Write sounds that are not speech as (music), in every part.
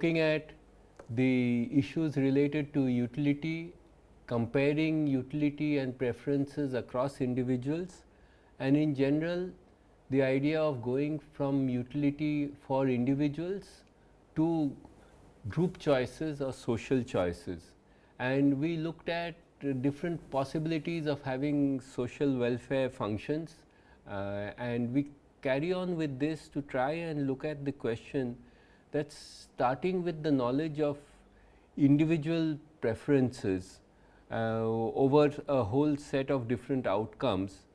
Looking at the issues related to utility, comparing utility and preferences across individuals and in general the idea of going from utility for individuals to group choices or social choices. And we looked at different possibilities of having social welfare functions uh, and we carry on with this to try and look at the question that starting with the knowledge of individual preferences uh, over a whole set of different outcomes,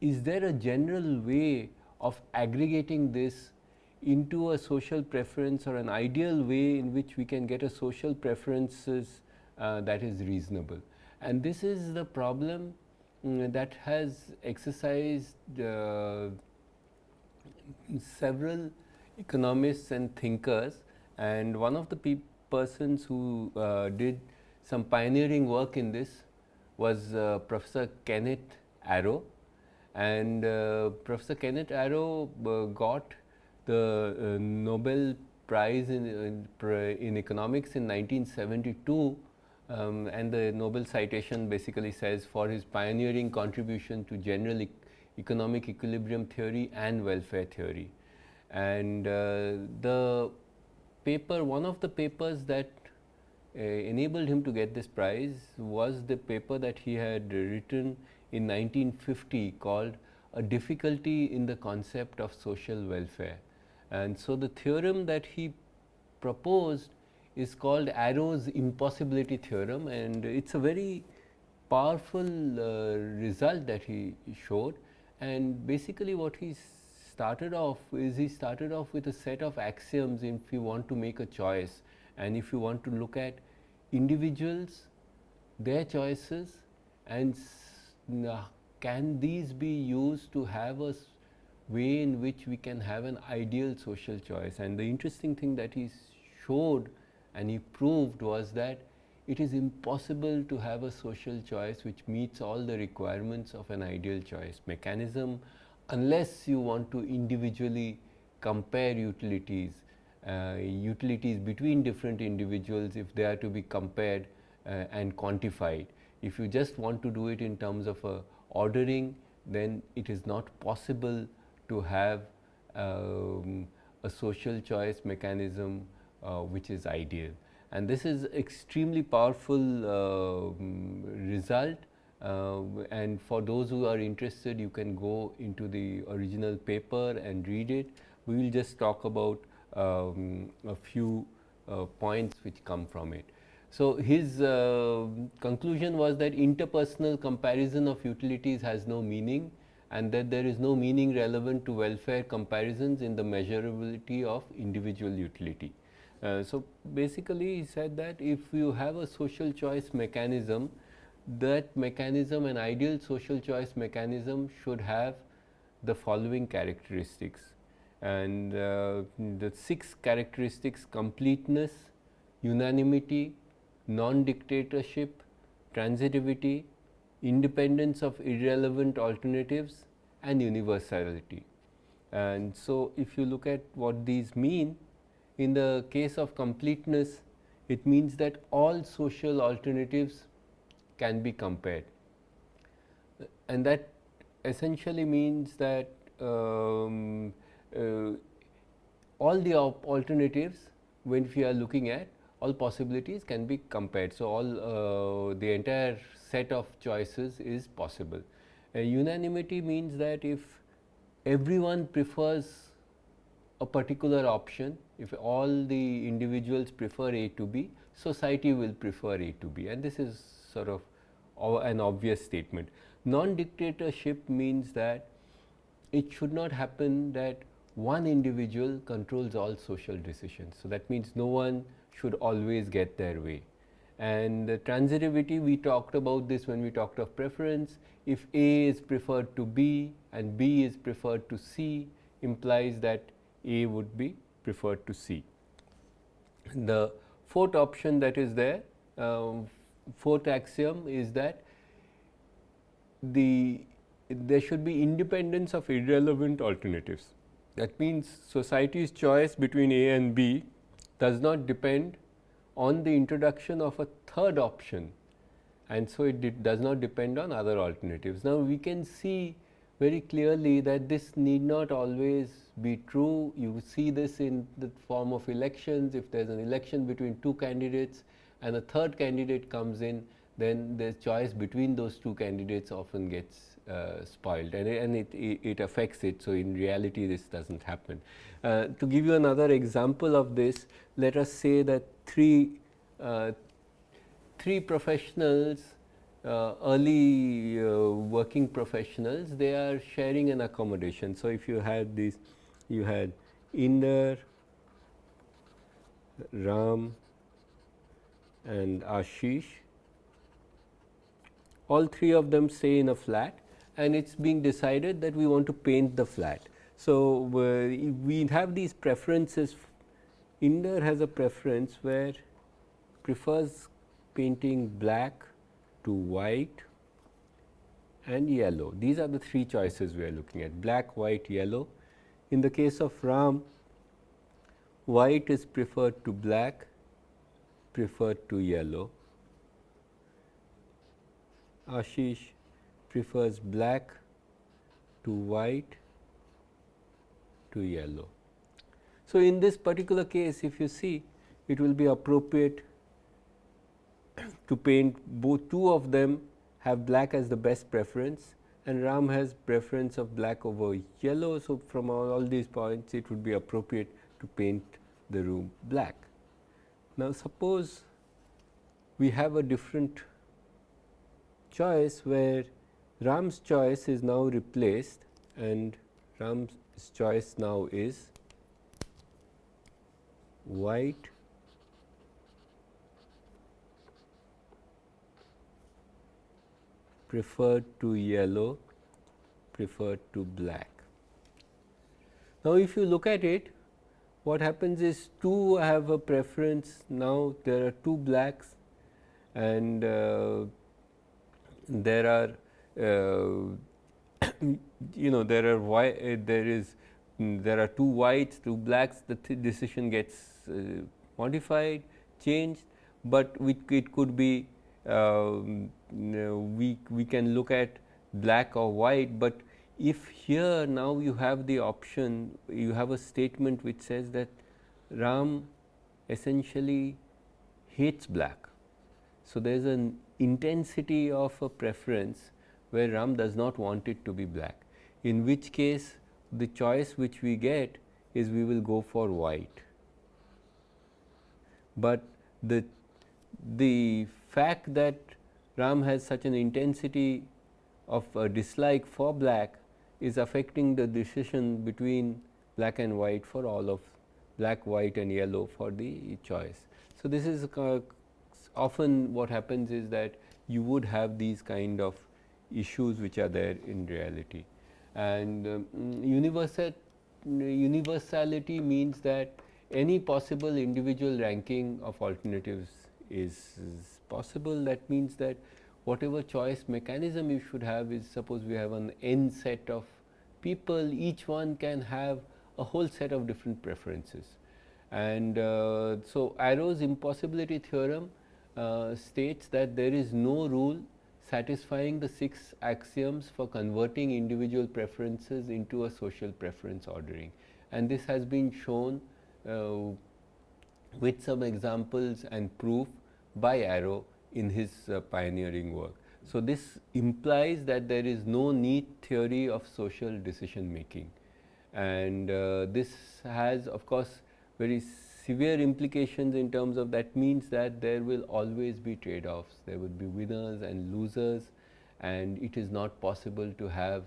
is there a general way of aggregating this into a social preference or an ideal way in which we can get a social preferences uh, that is reasonable. And this is the problem um, that has exercised uh, several economists and thinkers and one of the persons who uh, did some pioneering work in this was uh, Professor Kenneth Arrow and uh, Professor Kenneth Arrow uh, got the uh, Nobel Prize in, in, in, economics in 1972 um, and the Nobel citation basically says for his pioneering contribution to general e economic equilibrium theory and welfare theory. And uh, the paper, one of the papers that uh, enabled him to get this prize was the paper that he had written in 1950 called a difficulty in the concept of social welfare. And so, the theorem that he proposed is called Arrow's impossibility theorem and it is a very powerful uh, result that he showed and basically what he started off is he started off with a set of axioms if you want to make a choice and if you want to look at individuals, their choices and uh, can these be used to have a way in which we can have an ideal social choice. And the interesting thing that he showed and he proved was that it is impossible to have a social choice which meets all the requirements of an ideal choice mechanism unless you want to individually compare utilities, uh, utilities between different individuals if they are to be compared uh, and quantified. If you just want to do it in terms of a ordering, then it is not possible to have um, a social choice mechanism uh, which is ideal and this is extremely powerful uh, result uh, and for those who are interested you can go into the original paper and read it. We will just talk about um, a few uh, points which come from it. So, his uh, conclusion was that interpersonal comparison of utilities has no meaning and that there is no meaning relevant to welfare comparisons in the measurability of individual utility. Uh, so, basically he said that if you have a social choice mechanism, that mechanism an ideal social choice mechanism should have the following characteristics and uh, the six characteristics completeness, unanimity, non-dictatorship, transitivity, independence of irrelevant alternatives and universality. And so, if you look at what these mean, in the case of completeness, it means that all social alternatives can be compared. And that essentially means that um, uh, all the alternatives when we are looking at all possibilities can be compared. So, all uh, the entire set of choices is possible. unanimity means that if everyone prefers a particular option, if all the individuals prefer A to B, society will prefer A to B and this is sort of an obvious statement. Non-dictatorship means that it should not happen that one individual controls all social decisions. So, that means no one should always get their way. And the transitivity we talked about this when we talked of preference, if A is preferred to B and B is preferred to C implies that a would be preferred to C. The fourth option that is there, um, fourth axiom is that the there should be independence of irrelevant alternatives. That means, society's choice between A and B does not depend on the introduction of a third option and so it does not depend on other alternatives. Now, we can see very clearly that this need not always be true. You see this in the form of elections. If there is an election between two candidates and a third candidate comes in, then the choice between those two candidates often gets uh, spoiled and, and it, it, affects it. So, in reality this does not happen. Uh, to give you another example of this, let us say that three, uh, three professionals uh, early uh, working professionals they are sharing an accommodation. So, if you had this you had Inder, Ram and Ashish all three of them stay in a flat and it is being decided that we want to paint the flat. So, uh, we have these preferences Inder has a preference where prefers painting black to white and yellow. These are the three choices we are looking at black, white, yellow. In the case of Ram, white is preferred to black, preferred to yellow. Ashish prefers black to white to yellow. So, in this particular case if you see it will be appropriate to paint both two of them have black as the best preference and Ram has preference of black over yellow. So, from all, all these points it would be appropriate to paint the room black. Now, suppose we have a different choice where Ram's choice is now replaced and Ram's choice now is white preferred to yellow preferred to black. Now, if you look at it what happens is two have a preference. Now there are two blacks and uh, there are uh, (coughs) you know there are why uh, there is there are two whites two blacks. The th decision gets uh, modified changed, but it could be um, we we can look at black or white, but if here now you have the option you have a statement which says that Ram essentially hates black. So, there is an intensity of a preference where Ram does not want it to be black, in which case the choice which we get is we will go for white. But the, the fact that Ram has such an intensity of dislike for black is affecting the decision between black and white for all of black, white and yellow for the choice. So, this is often what happens is that you would have these kind of issues which are there in reality. And um, universal, universality means that any possible individual ranking of alternatives is, is possible. That means that whatever choice mechanism you should have is suppose we have an n set of people, each one can have a whole set of different preferences. And uh, so, Arrow's impossibility theorem uh, states that there is no rule satisfying the six axioms for converting individual preferences into a social preference ordering. And this has been shown uh, with some examples and proof by Arrow in his uh, pioneering work. So, this implies that there is no neat theory of social decision making and uh, this has of course, very severe implications in terms of that means that there will always be trade offs, there would be winners and losers. And it is not possible to have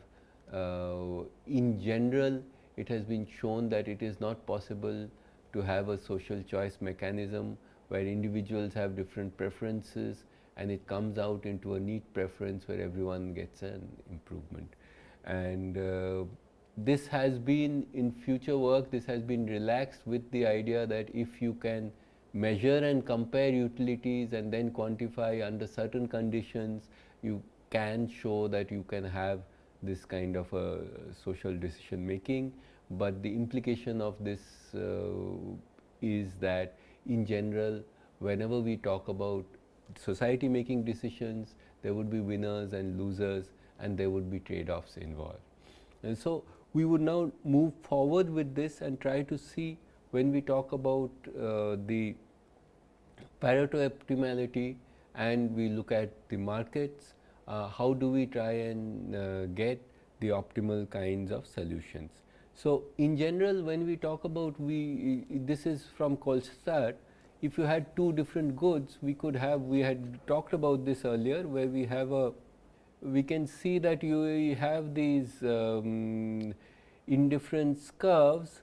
uh, in general it has been shown that it is not possible to have a social choice mechanism where individuals have different preferences and it comes out into a neat preference where everyone gets an improvement. And uh, this has been in future work, this has been relaxed with the idea that if you can measure and compare utilities and then quantify under certain conditions, you can show that you can have this kind of a social decision making, but the implication of this uh, is that in general whenever we talk about society making decisions, there would be winners and losers and there would be trade-offs involved. And so, we would now move forward with this and try to see when we talk about uh, the Pareto optimality and we look at the markets, uh, how do we try and uh, get the optimal kinds of solutions. So, in general when we talk about we this is from Kolstad if you had two different goods we could have we had talked about this earlier where we have a we can see that you have these um, indifference curves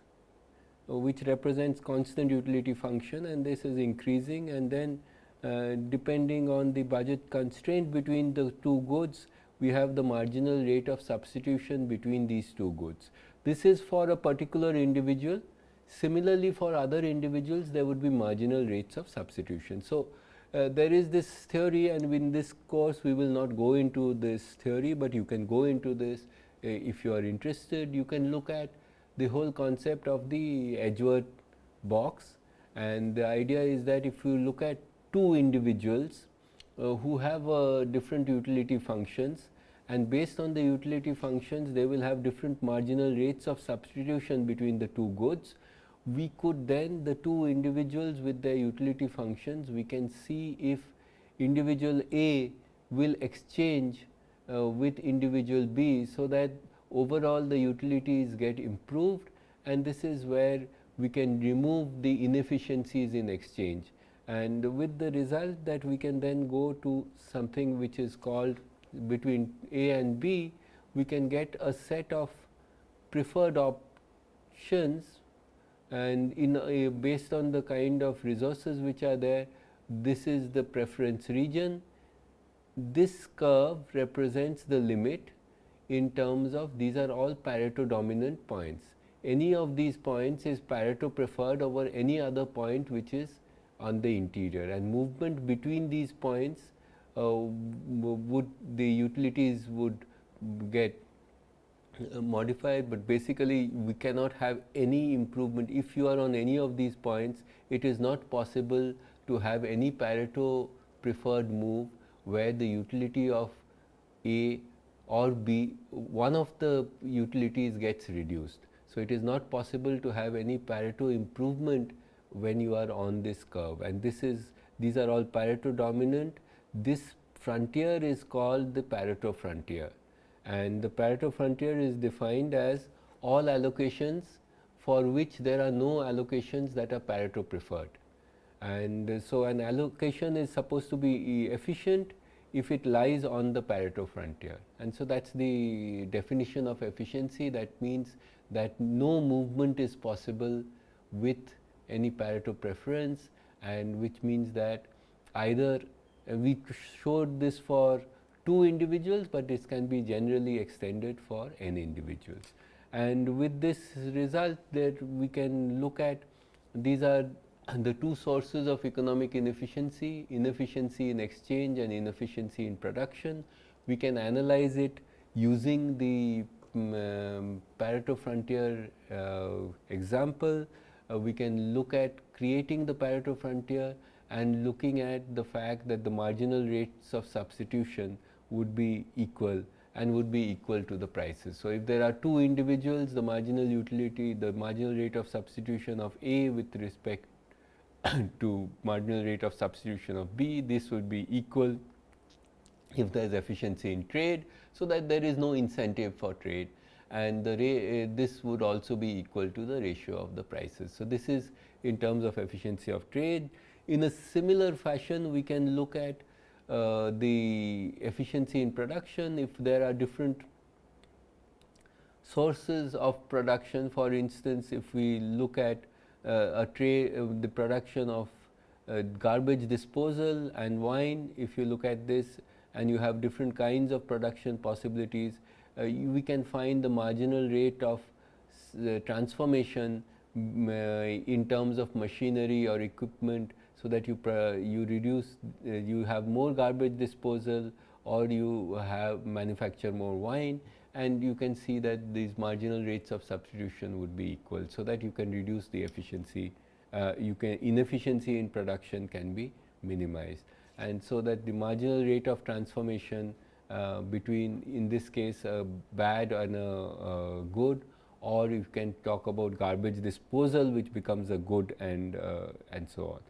which represents constant utility function and this is increasing and then uh, depending on the budget constraint between the two goods we have the marginal rate of substitution between these two goods. This is for a particular individual Similarly, for other individuals there would be marginal rates of substitution. So, uh, there is this theory and in this course we will not go into this theory, but you can go into this uh, if you are interested. You can look at the whole concept of the Edgeworth box and the idea is that if you look at two individuals uh, who have uh, different utility functions and based on the utility functions they will have different marginal rates of substitution between the two goods we could then the two individuals with their utility functions we can see if individual A will exchange uh, with individual B. So, that overall the utilities get improved and this is where we can remove the inefficiencies in exchange and with the result that we can then go to something which is called between A and B we can get a set of preferred options and in uh, based on the kind of resources which are there this is the preference region. This curve represents the limit in terms of these are all Pareto dominant points. Any of these points is Pareto preferred over any other point which is on the interior and movement between these points would the utilities would get uh, modified, but basically we cannot have any improvement. If you are on any of these points, it is not possible to have any Pareto preferred move where the utility of A or B, one of the utilities gets reduced. So, it is not possible to have any Pareto improvement when you are on this curve and this is these are all Pareto dominant. This frontier is called the Pareto frontier and the Pareto frontier is defined as all allocations for which there are no allocations that are Pareto preferred. And so, an allocation is supposed to be efficient if it lies on the Pareto frontier. And so, that is the definition of efficiency that means that no movement is possible with any Pareto preference and which means that either we showed this for two individuals, but this can be generally extended for n individuals. And with this result that we can look at these are (clears throat) the two sources of economic inefficiency, inefficiency in exchange and inefficiency in production. We can analyze it using the um, Pareto frontier uh, example. Uh, we can look at creating the Pareto frontier and looking at the fact that the marginal rates of substitution would be equal and would be equal to the prices. So, if there are two individuals the marginal utility the marginal rate of substitution of A with respect (coughs) to marginal rate of substitution of B this would be equal if there is efficiency in trade. So, that there is no incentive for trade and the uh, this would also be equal to the ratio of the prices. So, this is in terms of efficiency of trade. In a similar fashion we can look at uh, the efficiency in production. If there are different sources of production for instance if we look at uh, a tray uh, the production of uh, garbage disposal and wine if you look at this and you have different kinds of production possibilities uh, we can find the marginal rate of transformation in terms of machinery or equipment so that you you reduce uh, you have more garbage disposal or you have manufacture more wine and you can see that these marginal rates of substitution would be equal. So, that you can reduce the efficiency uh, you can inefficiency in production can be minimized. And so that the marginal rate of transformation uh, between in this case a bad and a, a, good or you can talk about garbage disposal which becomes a good and uh, and so on.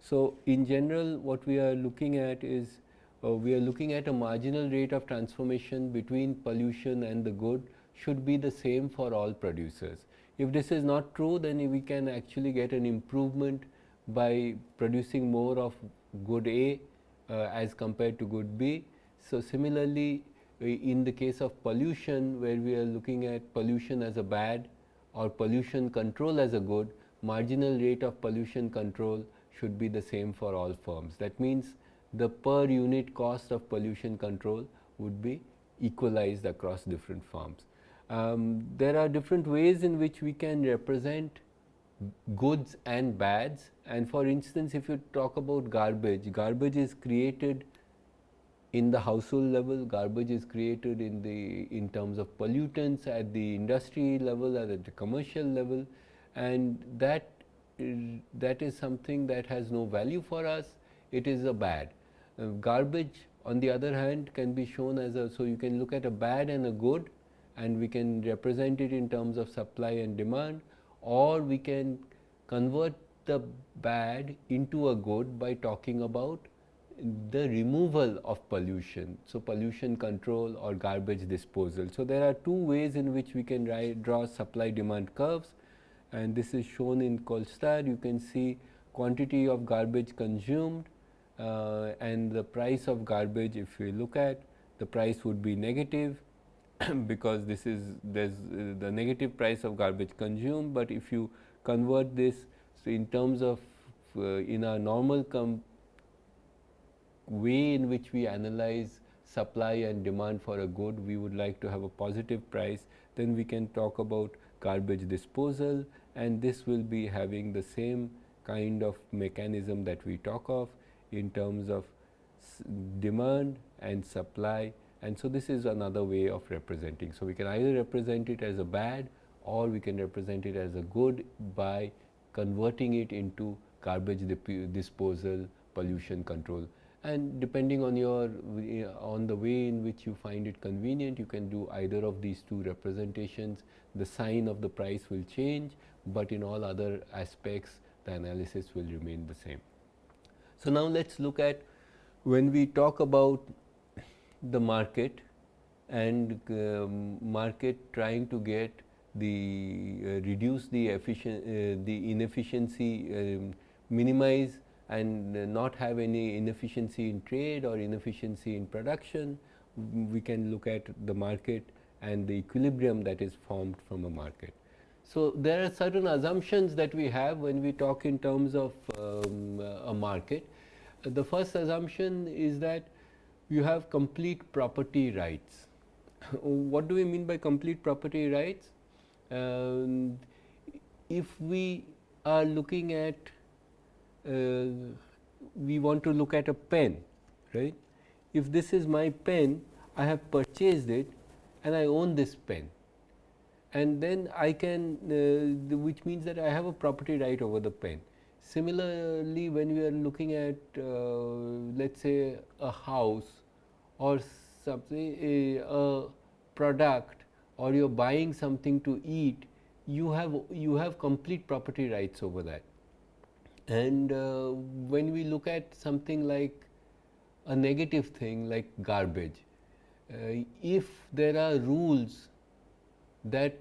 So, in general what we are looking at is uh, we are looking at a marginal rate of transformation between pollution and the good should be the same for all producers. If this is not true then we can actually get an improvement by producing more of good A uh, as compared to good B. So, similarly in the case of pollution where we are looking at pollution as a bad or pollution control as a good, marginal rate of pollution control should be the same for all firms. That means, the per unit cost of pollution control would be equalized across different firms. Um, there are different ways in which we can represent goods and bads and for instance, if you talk about garbage, garbage is created in the household level, garbage is created in the in terms of pollutants at the industry level, or at the commercial level and that that is something that has no value for us, it is a bad. Uh, garbage on the other hand can be shown as a, so you can look at a bad and a good and we can represent it in terms of supply and demand or we can convert the bad into a good by talking about the removal of pollution. So, pollution control or garbage disposal. So, there are two ways in which we can draw supply demand curves and this is shown in Kolstad. You can see quantity of garbage consumed uh, and the price of garbage if we look at the price would be negative (clears throat) because this is there's uh, the negative price of garbage consumed, but if you convert this so in terms of uh, in a normal way in which we analyze supply and demand for a good, we would like to have a positive price, then we can talk about garbage disposal and this will be having the same kind of mechanism that we talk of in terms of demand and supply and so this is another way of representing. So, we can either represent it as a bad or we can represent it as a good by converting it into garbage disposal, pollution control and depending on your on the way in which you find it convenient you can do either of these two representations. The sign of the price will change but in all other aspects the analysis will remain the same. So now let's look at when we talk about the market and uh, market trying to get the uh, reduce the efficient uh, the inefficiency um, minimize and not have any inefficiency in trade or inefficiency in production, we can look at the market and the equilibrium that is formed from a market. So, there are certain assumptions that we have when we talk in terms of um, a market. The first assumption is that you have complete property rights. (laughs) what do we mean by complete property rights? Um, if we are looking at uh, we want to look at a pen, right. If this is my pen, I have purchased it and I own this pen and then I can uh, which means that I have a property right over the pen. Similarly, when we are looking at uh, let us say a house or something a, a product or you are buying something to eat, you have you have complete property rights over that. And uh, when we look at something like a negative thing like garbage, uh, if there are rules that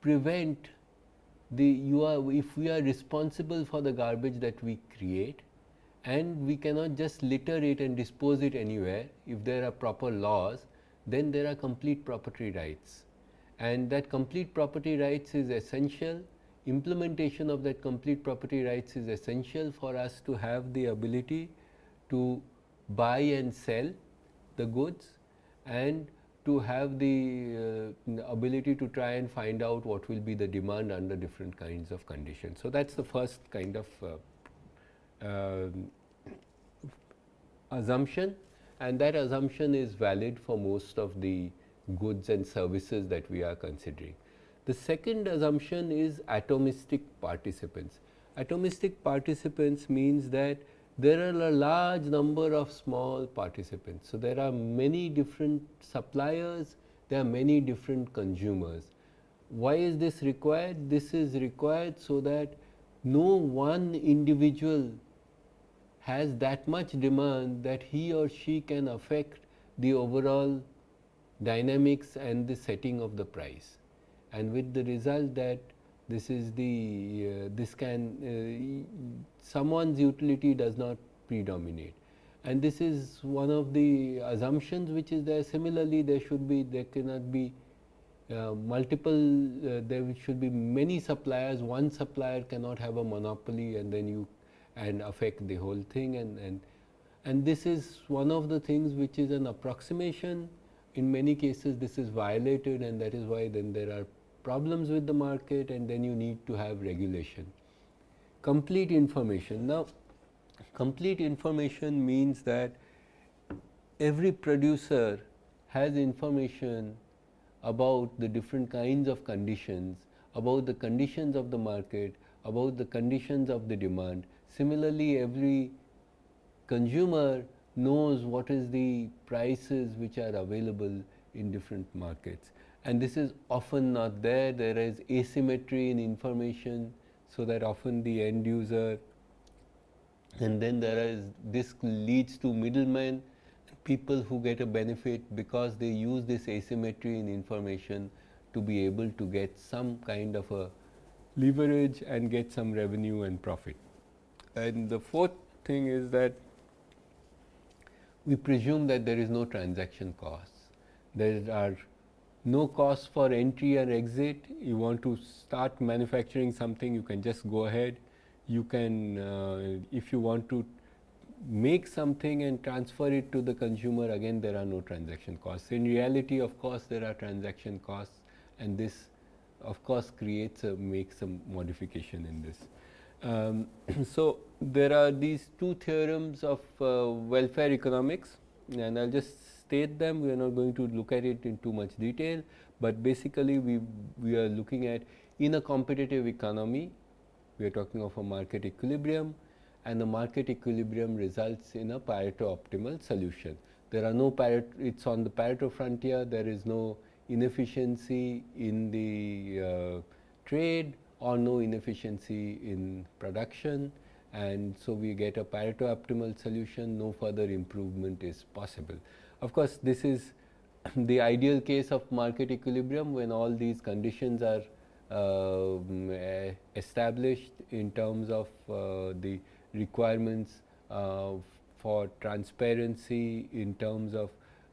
prevent the you are if we are responsible for the garbage that we create and we cannot just litter it and dispose it anywhere if there are proper laws then there are complete property rights. And that complete property rights is essential implementation of that complete property rights is essential for us to have the ability to buy and sell the goods and to have the uh, ability to try and find out what will be the demand under different kinds of conditions. So, that is the first kind of uh, uh, assumption and that assumption is valid for most of the goods and services that we are considering. The second assumption is atomistic participants. atomistic participants means that there are a large number of small participants. So, there are many different suppliers, there are many different consumers. Why is this required? This is required so that no one individual has that much demand that he or she can affect the overall dynamics and the setting of the price. And with the result that this is the uh, this can uh, someone's utility does not predominate. And this is one of the assumptions which is there. Similarly there should be there cannot be uh, multiple uh, there should be many suppliers. One supplier cannot have a monopoly and then you and affect the whole thing. And and and this is one of the things which is an approximation. In many cases this is violated and that is why then there are problems with the market and then you need to have regulation. Complete information. Now, complete information means that every producer has information about the different kinds of conditions, about the conditions of the market, about the conditions of the demand. Similarly, every consumer knows what is the prices which are available in different markets and this is often not there. There is asymmetry in information, so that often the end user and then there is this leads to middlemen people who get a benefit because they use this asymmetry in information to be able to get some kind of a leverage and get some revenue and profit. And the fourth thing is that we presume that there is no transaction costs. There are no cost for entry and exit. You want to start manufacturing something, you can just go ahead. You can, uh, if you want to make something and transfer it to the consumer, again there are no transaction costs. In reality, of course, there are transaction costs and this of course creates a makes a modification in this. Um, (clears throat) so, there are these two theorems of uh, welfare economics and I will just state them, we are not going to look at it in too much detail, but basically we, we are looking at in a competitive economy, we are talking of a market equilibrium and the market equilibrium results in a Pareto optimal solution. There are no Pareto, it is on the Pareto frontier, there is no inefficiency in the uh, trade or no inefficiency in production and so we get a Pareto optimal solution, no further improvement is possible. Of course, this is the ideal case of market equilibrium when all these conditions are uh, established in terms of uh, the requirements uh, for transparency in terms of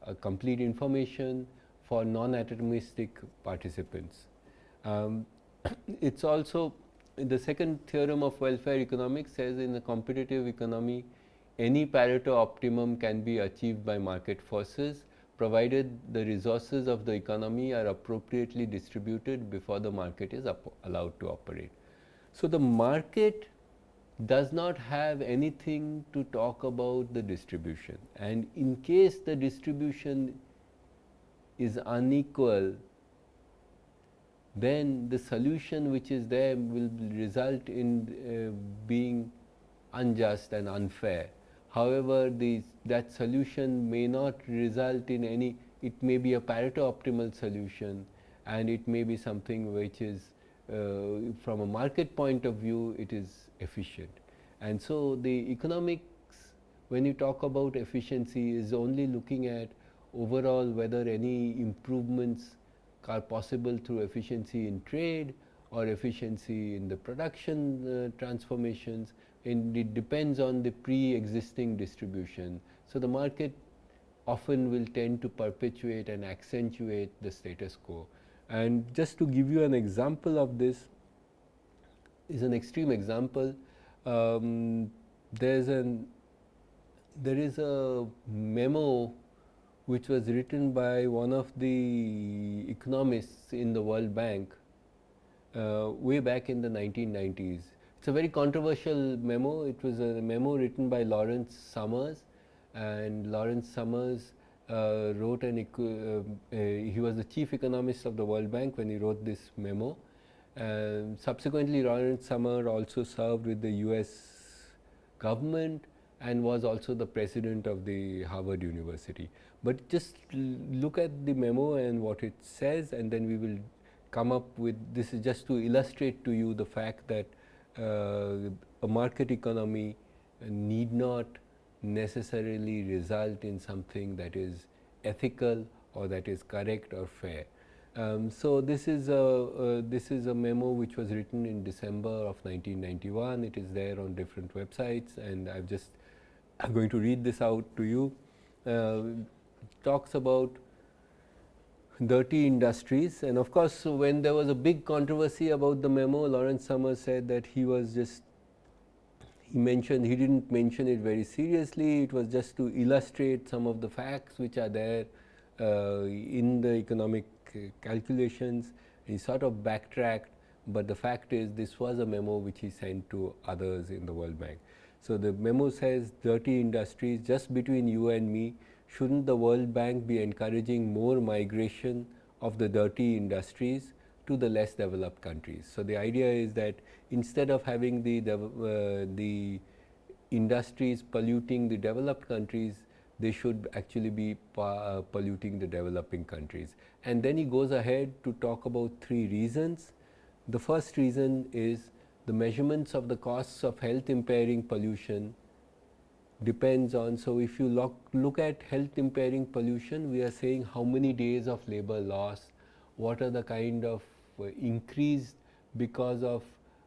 uh, complete information for non-atomistic participants. Um, it is also the second theorem of welfare economics says in a competitive economy any Pareto optimum can be achieved by market forces provided the resources of the economy are appropriately distributed before the market is allowed to operate. So, the market does not have anything to talk about the distribution and in case the distribution is unequal then the solution which is there will result in uh, being unjust and unfair. However, the, that solution may not result in any, it may be a Pareto optimal solution and it may be something which is uh, from a market point of view it is efficient. And so, the economics when you talk about efficiency is only looking at overall whether any improvements are possible through efficiency in trade or efficiency in the production uh, transformations it depends on the pre-existing distribution. So, the market often will tend to perpetuate and accentuate the status quo. And just to give you an example of this is an extreme example. Um, there's an there is a memo which was written by one of the economists in the World Bank uh, way back in the 1990s it's a very controversial memo. It was a memo written by Lawrence Summers and Lawrence Summers uh, wrote an, uh, uh, he was the chief economist of the World Bank when he wrote this memo Um, subsequently, Lawrence Summer also served with the US government and was also the president of the Harvard University. But just look at the memo and what it says and then we will come up with this is just to illustrate to you the fact that a market economy need not necessarily result in something that is ethical or that is correct or fair. Um, so, this is a uh, this is a memo which was written in December of 1991. It is there on different websites, and I have just I'm going to read this out to you. Uh, talks about dirty industries, and of course, when there was a big controversy about the memo, Lawrence Summers said that he was just he mentioned he didn't mention it very seriously. It was just to illustrate some of the facts which are there uh, in the economic calculations. He sort of backtracked, but the fact is this was a memo which he sent to others in the World Bank. So, the memo says dirty industries just between you and me, shouldn't the World Bank be encouraging more migration of the dirty industries to the less developed countries. So, the idea is that instead of having the, the, uh, the industries polluting the developed countries, they should actually be uh, polluting the developing countries. And then he goes ahead to talk about three reasons. The first reason is the measurements of the costs of health impairing pollution depends on. So, if you look, look at health impairing pollution, we are saying how many days of labor loss, what are the kind of uh, increased because of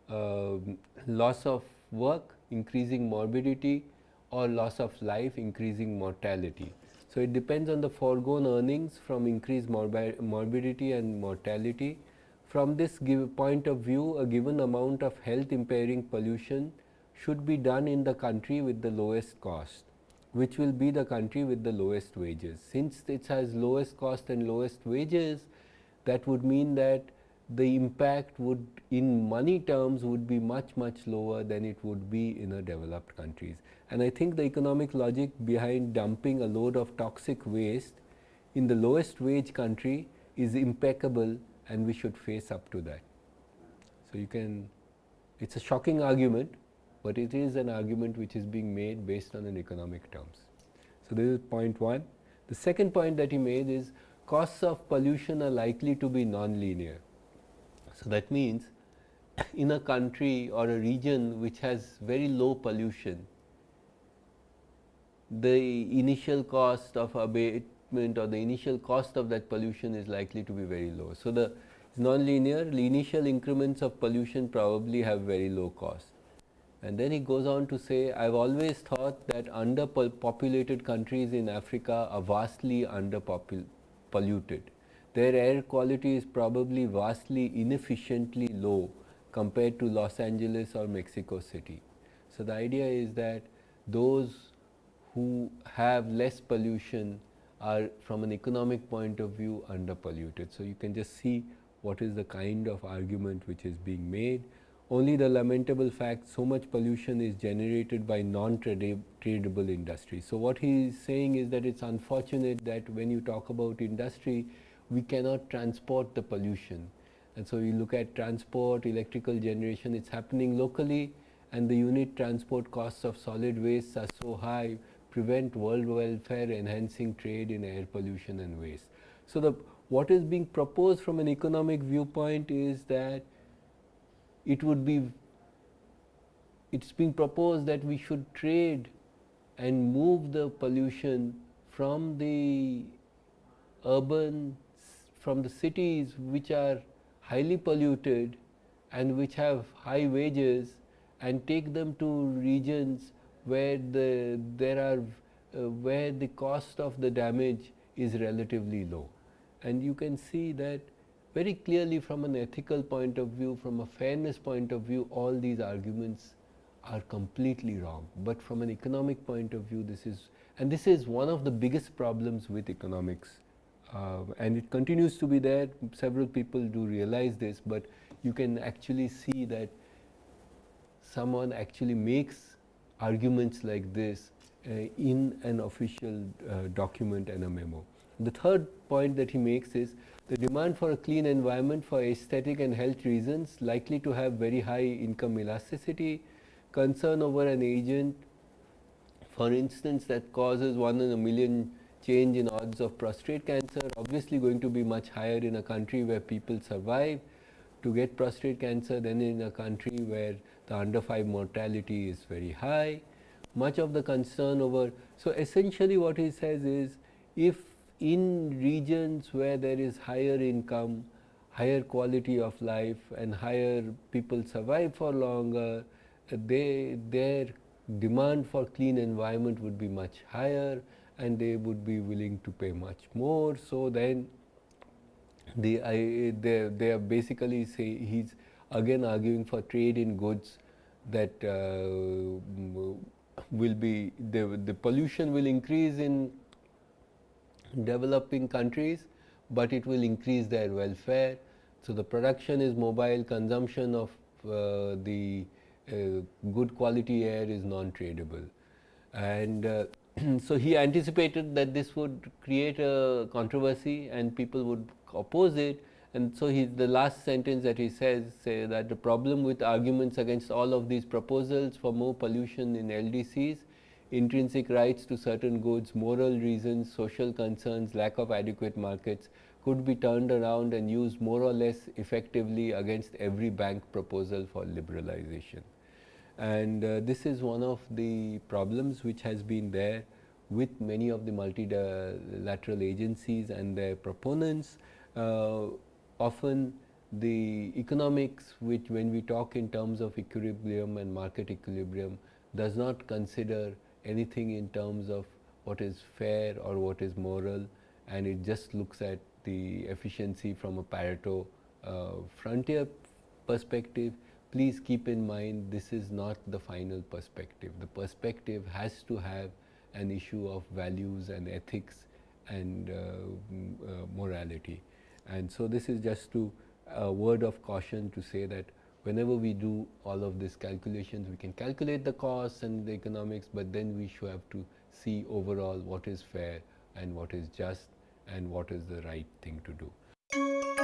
uh, loss of work, increasing morbidity or loss of life, increasing mortality. So, it depends on the foregone earnings from increased morbidity and mortality. From this point of view, a given amount of health impairing pollution should be done in the country with the lowest cost, which will be the country with the lowest wages. Since it has lowest cost and lowest wages, that would mean that the impact would in money terms would be much much lower than it would be in a developed countries. And I think the economic logic behind dumping a load of toxic waste in the lowest wage country is impeccable and we should face up to that. So, you can it is a shocking argument, but it is an argument which is being made based on an economic terms. So, this is point 1. The second point that he made is costs of pollution are likely to be non-linear. So, that means (coughs) in a country or a region which has very low pollution, the initial cost of abatement or the initial cost of that pollution is likely to be very low. So, the nonlinear the initial increments of pollution probably have very low cost. And then he goes on to say, I have always thought that underpopulated countries in Africa are vastly underpolluted. Their air quality is probably vastly inefficiently low compared to Los Angeles or Mexico City. So, the idea is that those who have less pollution are from an economic point of view underpolluted. So, you can just see what is the kind of argument which is being made. Only the lamentable fact so much pollution is generated by non-tradable industry. So, what he is saying is that it is unfortunate that when you talk about industry, we cannot transport the pollution. And so, you look at transport, electrical generation, it is happening locally and the unit transport costs of solid waste are so high prevent world welfare, enhancing trade in air pollution and waste. So, the what is being proposed from an economic viewpoint is that it would be it is being proposed that we should trade and move the pollution from the urban from the cities which are highly polluted and which have high wages and take them to regions where the there are uh, where the cost of the damage is relatively low. And you can see that very clearly from an ethical point of view, from a fairness point of view, all these arguments are completely wrong. But from an economic point of view, this is and this is one of the biggest problems with economics uh, and it continues to be there. Several people do realize this, but you can actually see that someone actually makes arguments like this uh, in an official uh, document and a memo. The third point that he makes is the demand for a clean environment for aesthetic and health reasons likely to have very high income elasticity, concern over an agent for instance that causes 1 in a million change in odds of prostate cancer obviously going to be much higher in a country where people survive to get prostate cancer than in a country where the under 5 mortality is very high. Much of the concern over, so essentially what he says is if in regions where there is higher income, higher quality of life and higher people survive for longer, they, their demand for clean environment would be much higher and they would be willing to pay much more. So, then the, I, they, they are basically say he is again arguing for trade in goods that uh, will be the, the pollution will increase in developing countries, but it will increase their welfare. So, the production is mobile, consumption of uh, the uh, good quality air is non-tradable. And uh, (clears throat) so, he anticipated that this would create a controversy and people would oppose it. And so, he, the last sentence that he says say that the problem with arguments against all of these proposals for more pollution in LDCs intrinsic rights to certain goods, moral reasons, social concerns, lack of adequate markets could be turned around and used more or less effectively against every bank proposal for liberalization. And uh, this is one of the problems which has been there with many of the multilateral agencies and their proponents. Uh, often the economics which when we talk in terms of equilibrium and market equilibrium does not consider anything in terms of what is fair or what is moral and it just looks at the efficiency from a Pareto uh, frontier perspective. Please keep in mind this is not the final perspective. The perspective has to have an issue of values and ethics and uh, uh, morality. And so, this is just to a word of caution to say that whenever we do all of these calculations, we can calculate the costs and the economics, but then we should have to see overall what is fair and what is just and what is the right thing to do.